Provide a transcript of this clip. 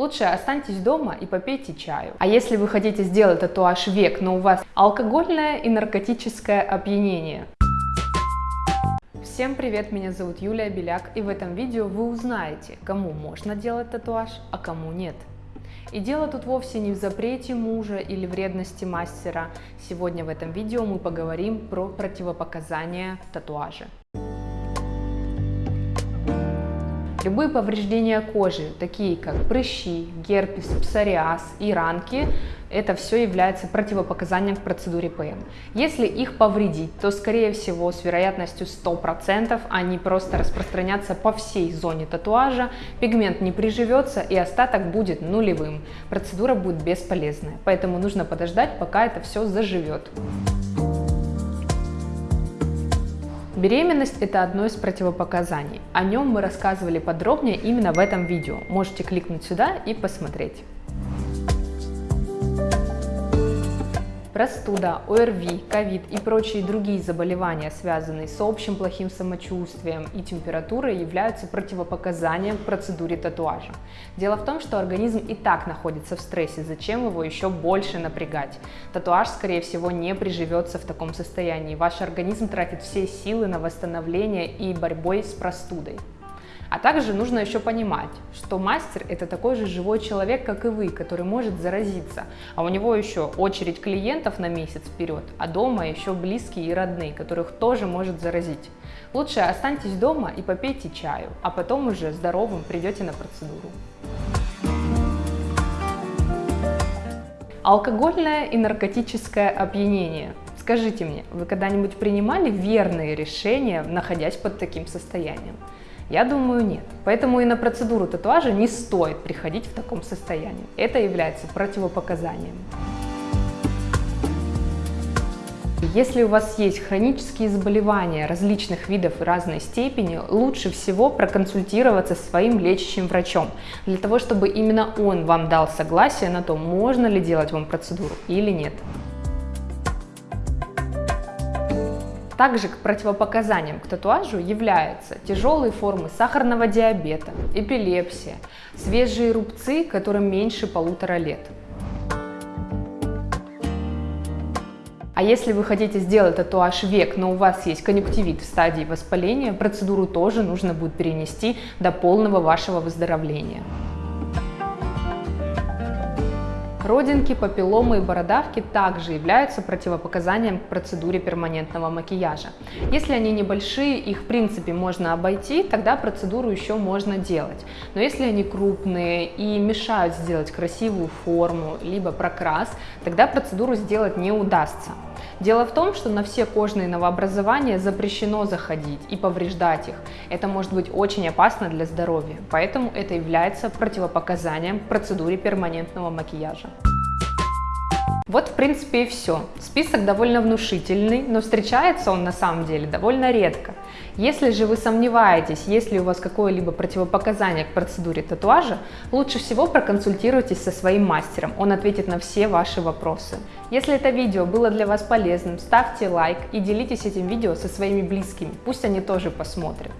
лучше останьтесь дома и попейте чаю. А если вы хотите сделать татуаж век, но у вас алкогольное и наркотическое опьянение, Всем привет, меня зовут Юлия Беляк, и в этом видео вы узнаете, кому можно делать татуаж, а кому нет. И дело тут вовсе не в запрете мужа или вредности мастера. Сегодня в этом видео мы поговорим про противопоказания татуажа. Любые повреждения кожи, такие как прыщи, герпес, псориаз и ранки, это все является противопоказанием к процедуре ПМ. Если их повредить, то скорее всего с вероятностью 100% они просто распространятся по всей зоне татуажа, пигмент не приживется и остаток будет нулевым. Процедура будет бесполезная, поэтому нужно подождать, пока это все заживет. Беременность – это одно из противопоказаний. О нем мы рассказывали подробнее именно в этом видео. Можете кликнуть сюда и посмотреть. Простуда, ОРВИ, ковид и прочие другие заболевания, связанные с общим плохим самочувствием и температурой, являются противопоказанием к процедуре татуажа. Дело в том, что организм и так находится в стрессе, зачем его еще больше напрягать? Татуаж, скорее всего, не приживется в таком состоянии. Ваш организм тратит все силы на восстановление и борьбой с простудой. А также нужно еще понимать, что мастер это такой же живой человек, как и вы, который может заразиться. А у него еще очередь клиентов на месяц вперед, а дома еще близкие и родные, которых тоже может заразить. Лучше останьтесь дома и попейте чаю, а потом уже здоровым придете на процедуру. Алкогольное и наркотическое опьянение. Скажите мне, вы когда-нибудь принимали верные решения, находясь под таким состоянием? Я думаю, нет. Поэтому и на процедуру татуажа не стоит приходить в таком состоянии. Это является противопоказанием. Если у вас есть хронические заболевания различных видов и разной степени, лучше всего проконсультироваться с своим лечащим врачом, для того, чтобы именно он вам дал согласие на то, можно ли делать вам процедуру или нет. Также к противопоказаниям к татуажу являются тяжелые формы сахарного диабета, эпилепсия, свежие рубцы, которым меньше полутора лет. А если вы хотите сделать татуаж век, но у вас есть конъюнктивит в стадии воспаления, процедуру тоже нужно будет перенести до полного вашего выздоровления. Родинки, папилломы и бородавки также являются противопоказанием к процедуре перманентного макияжа. Если они небольшие, их в принципе можно обойти, тогда процедуру еще можно делать. Но если они крупные и мешают сделать красивую форму, либо прокрас, тогда процедуру сделать не удастся. Дело в том, что на все кожные новообразования запрещено заходить и повреждать их. Это может быть очень опасно для здоровья, поэтому это является противопоказанием к процедуре перманентного макияжа. Вот, в принципе, и все. Список довольно внушительный, но встречается он на самом деле довольно редко. Если же вы сомневаетесь, есть ли у вас какое-либо противопоказание к процедуре татуажа, лучше всего проконсультируйтесь со своим мастером, он ответит на все ваши вопросы. Если это видео было для вас полезным, ставьте лайк и делитесь этим видео со своими близкими, пусть они тоже посмотрят.